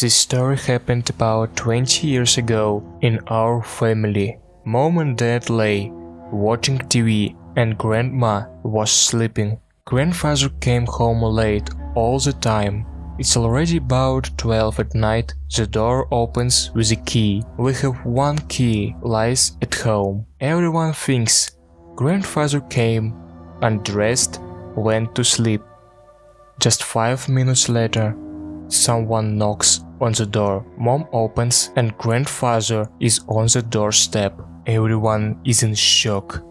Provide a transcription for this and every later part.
This story happened about 20 years ago in our family. Mom and dad lay watching TV and grandma was sleeping. Grandfather came home late all the time. It's already about 12 at night. The door opens with a key. We have one key lies at home. Everyone thinks grandfather came, undressed, went to sleep. Just five minutes later, someone knocks on the door. Mom opens and grandfather is on the doorstep. Everyone is in shock.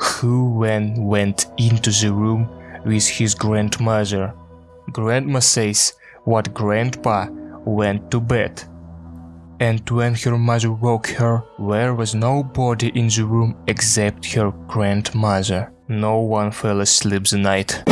Who when went into the room with his grandmother? Grandma says what grandpa went to bed. And when her mother woke her, there was nobody in the room except her grandmother. No one fell asleep the night.